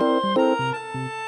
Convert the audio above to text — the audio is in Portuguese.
Música